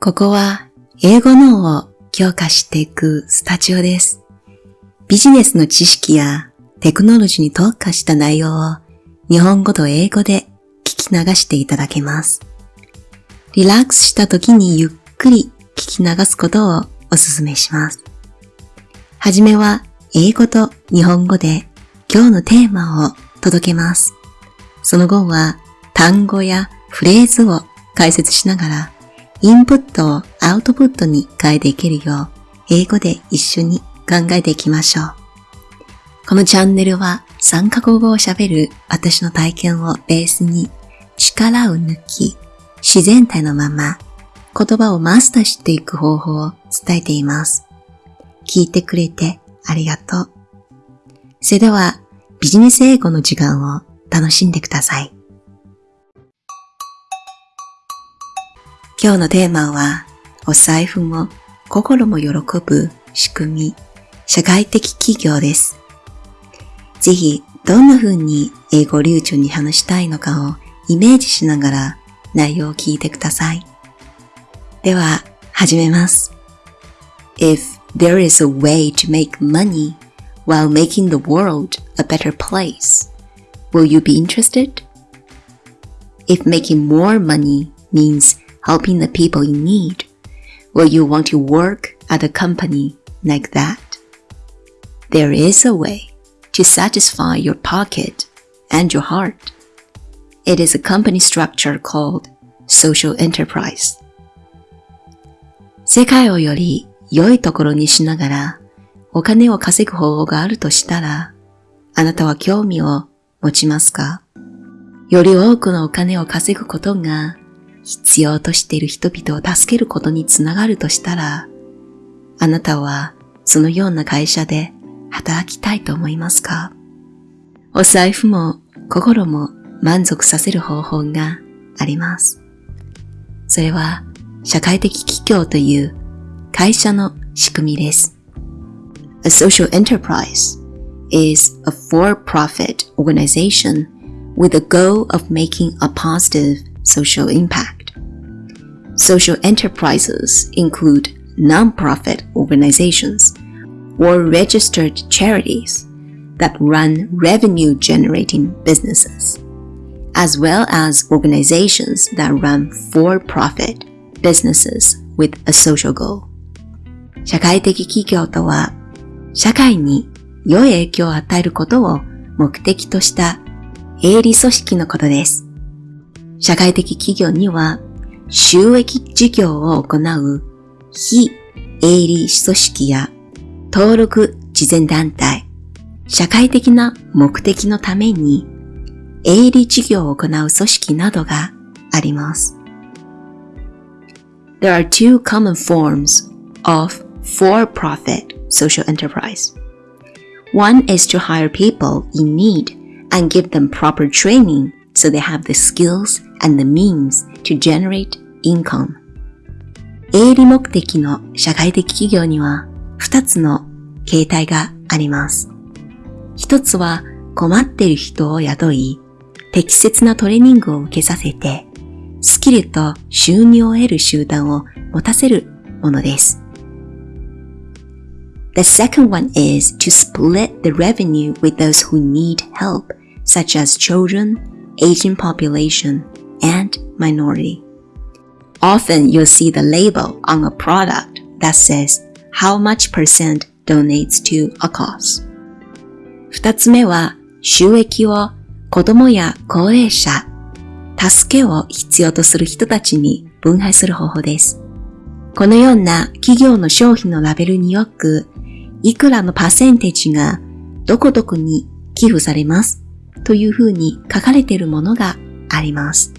ここは英語脳を強化していくスタジオです。ビジネスの知識やテクノロジーに特化した内容を日本語と英語で聞き流していただけます。リラックスした時にゆっくり聞き流すことをお勧めします。はじめは英語と日本語で今日のテーマを届けます。その後は単語やフレーズを解説しながらインプットをアウトプットに変えていけるよう英語で一緒に考えていきましょう。このチャンネルは3カ国語を喋る私の体験をベースに力を抜き自然体のまま言葉をマスターしていく方法を伝えています。聞いてくれてありがとう。それではビジネス英語の時間を楽しんでください。今日のテーマはお財布も心も喜ぶ仕組み、社会的企業です。ぜひどんな風に英語流暢に話したいのかをイメージしながら内容を聞いてください。では始めます。If there is a way to make money while making the world a better place, will you be interested? If making more money means helping the people in need, will you want to work at a company like that? There is a way to satisfy your pocket and your heart. It is a company structure called social enterprise. 世界をより良いところにしながらお金を稼ぐ方法があるとしたら、あなたは興味を持ちますかより多くのお金を稼ぐことが 必要としている人々を助けることにつながるとしたら、あなたはそのような会社で働きたいと思いますか？お財布も心も満足させる方法があります。それは社会的企業という会社の仕組みです。A social enterprise is a for-profit organization with the goal of making a positive social impact. Social enterprises include non-profit organizations or registered charities that run revenue-generating businesses, as well as organizations that run for-profit businesses with a social goal. 社会的企業とは、社会に良い影響を与えることを目的とした営利組織のことです。社会的企業には 収益事業を行う非営利組織や登録慈善団体、社会的な目的のために営利事業を行う組織などがあります。There are two common forms of for-profit social enterprise. One is to hire people in need and give them proper training so they have the skills and the means to generate income. 営利目的の社会的企業には2つの形態があります。一つは困っている人を雇い、適切なトレーニングを受けさせて、スキルと収入を得る集団を持たせるものです。The second one is to split the revenue with those who need help, such as children, aging population, and minority. Often you'll see the label on a product that says how much percent donates to a cause. 二つ目は収益を子供や高齢者、助けを必要とする人たちに分配する方法です。このような企業の商品のラベルによく、いくらのパーセンテージがどこどこに寄付されますというふうに書かれているものがあります。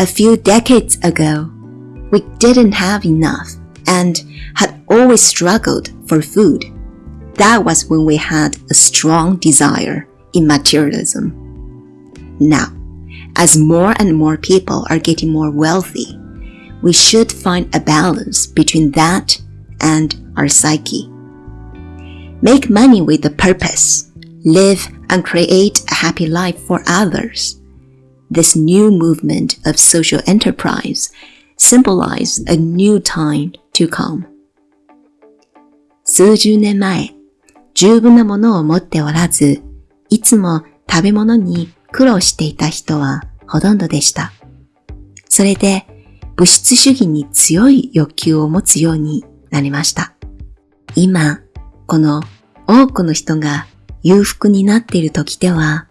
A few decades ago, we didn't have enough and had always struggled for food. That was when we had a strong desire in materialism. Now, as more and more people are getting more wealthy, we should find a balance between that and our psyche. Make money with a purpose. Live and create a happy life for others. This new movement of social enterprise symbolize a new time to come. 数十年前、十分なものを持っておらず、いつも食べ物に苦労していた人はほとんどでした。それで物質主義に強い欲求を持つようになりました。今、この多くの人が裕福になっている時では、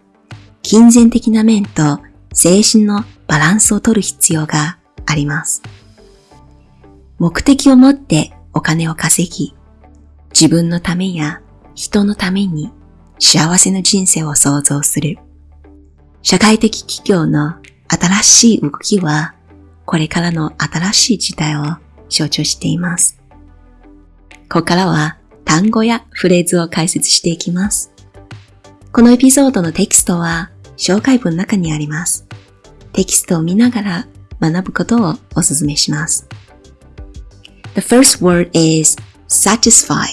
金銭的な面と精神のバランスを取る必要があります。目的を持ってお金を稼ぎ、自分のためや人のために幸せな人生を創造する。社会的企業の新しい動きは、これからの新しい時代を象徴しています。ここからは単語やフレーズを解説していきます。このエピソードのテキストは紹介文の中にあります。テキストを見ながら学ぶことをお勧めします。The first word is satisfy.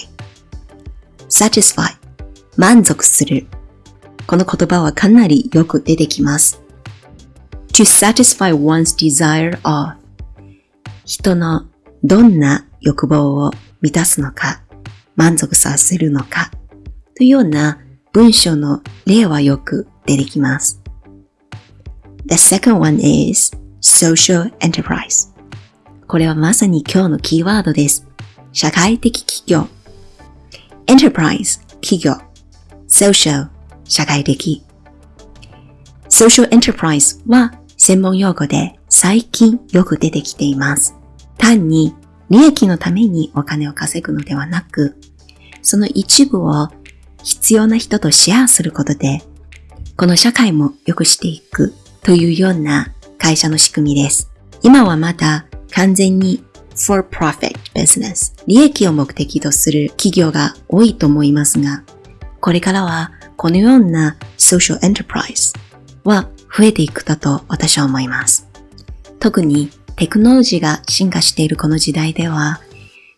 satisfy 満足する。この言葉はかなりよく出てきます。to satisfy one's desire of 人のどんな欲望を満たすのか、満足させるのか、というような文章の例はよく出てきます。The second one is social enterprise. これはまさに今日のキーワードです。社会的企業。enterprise 企業。social 社会的。social enterprise は専門用語で最近よく出てきています。単に利益のためにお金を稼ぐのではなく、その一部を必要な人とシェアすることで、この社会も良くしていくというような会社の仕組みです。今はまだ完全に for profit business 利益を目的とする企業が多いと思いますが、これからはこのような social enterprise は増えていくだと私は思います。特にテクノロジーが進化しているこの時代では、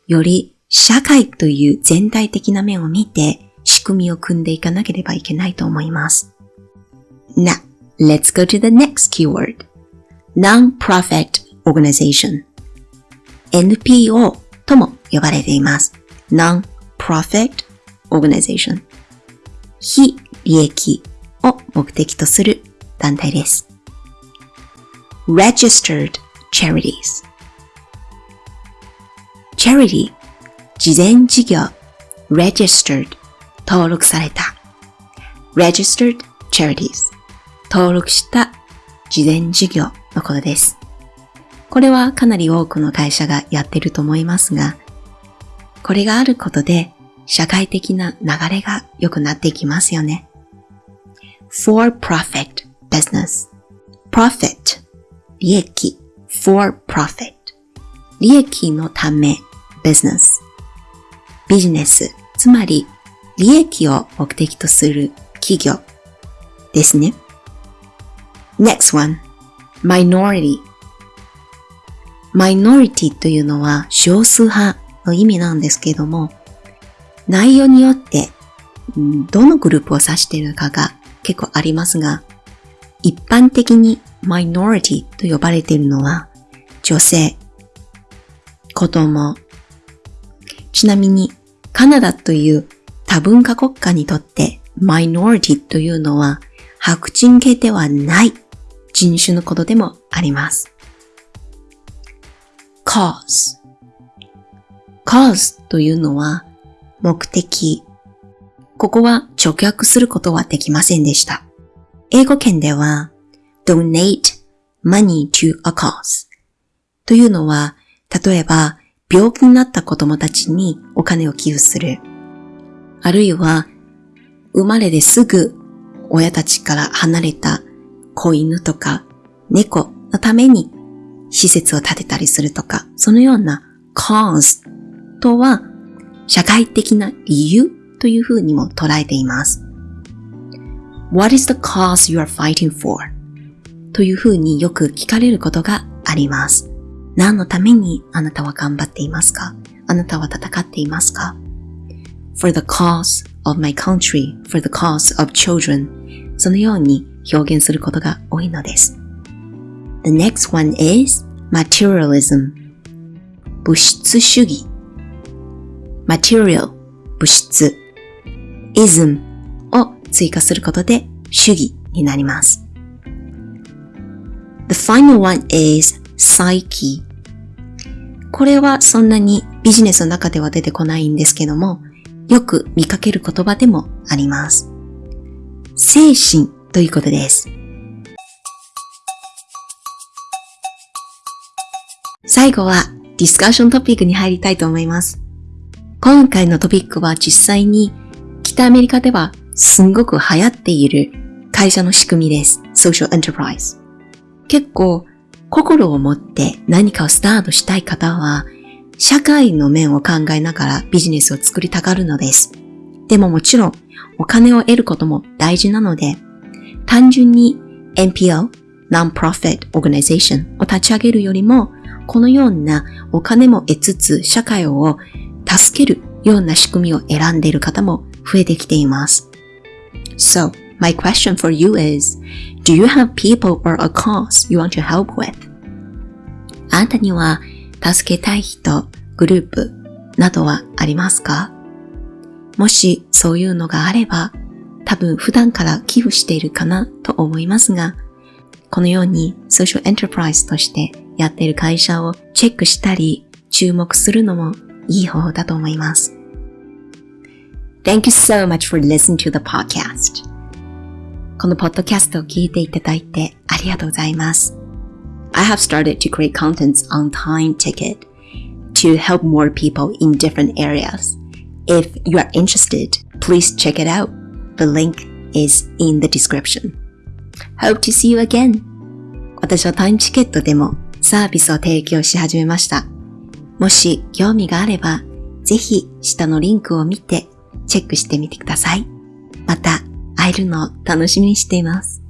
より社会という全体的な面を見て仕組みを組んでいかなければいけないと思います。Now, let's go to the next keyword. Non-profit organization. NPO とも呼ばれています。Non-profit organization. 非利益を目的とする団体です。Registered charities. charity 事前事業 registered 登録された registered charities 登録した事前事業のことです。これはかなり多くの会社がやってると思いますが、これがあることで社会的な流れが良くなっていきますよね。for profit business profit 利益 for profit 利益のため business ビジネスつまり利益を目的とする企業ですね。Next one. Minority. Minority というのは少数派の意味なんですけども内容によってどのグループを指しているかが結構ありますが一般的にマイノリティと呼ばれているのは女性、子供。ちなみにカナダという多文化国家にとってマイノリティというのは白人系ではない人種のことでもあります。cause cause というのは目的。ここは直訳することはできませんでした。英語圏では donate money to a cause というのは、例えば病気になった子供たちにお金を寄付する。あるいは、生まれですぐ親たちから離れた子犬とか猫のために施設を建てたりするとか、そのような cause とは社会的な理由というふうにも捉えています。What is the cause you are fighting for? というふうによく聞かれることがあります。何のためにあなたは頑張っていますか？あなたは戦っていますか ?for the cause of my country, for the cause of children そのように表現することが多いのです。The next one is materialism 物質主義 material 物質 ism を追加することで主義になります。The final one is psyche これはそんなにビジネスの中では出てこないんですけども、よく見かける言葉でもあります。精神ということです。最後はディスカッショントピックに入りたいと思います。今回のトピックは実際に北アメリカではすんごく流行っている会社の仕組みです。Social Enterprise。結構心を持って何かをスタートしたい方は社会の面を考えながらビジネスを作りたがるのです。でももちろんお金を得ることも大事なので単純に NPO Non-Profit Organization を立ち上げるよりもこのようなお金も得つつ社会を助けるような仕組みを選んでいる方も増えてきています。So, my question for you is, do you have people or a cause you want to help with? あなたには助けたい人、グループなどはありますかもしそういうのがあれば、多分普段から寄付しているかなと思いますが、このようにソーシャルエンタープライズとしてやっている会社をチェックしたり注目するのもいい方法だと思います。Thank you so much for listening to the podcast. このポッドキャストを聞いていただいてありがとうございます。I have started to create contents on Time Ticket to help more people in different areas. If you are interested, please check it out. The link is in the description. Hope to see you again. 私はタイムチケットでもサービスを提供し始めました。もし興味があれば、ぜひ下のリンクを見てチェックしてみてください。また会えるのを楽しみにしています。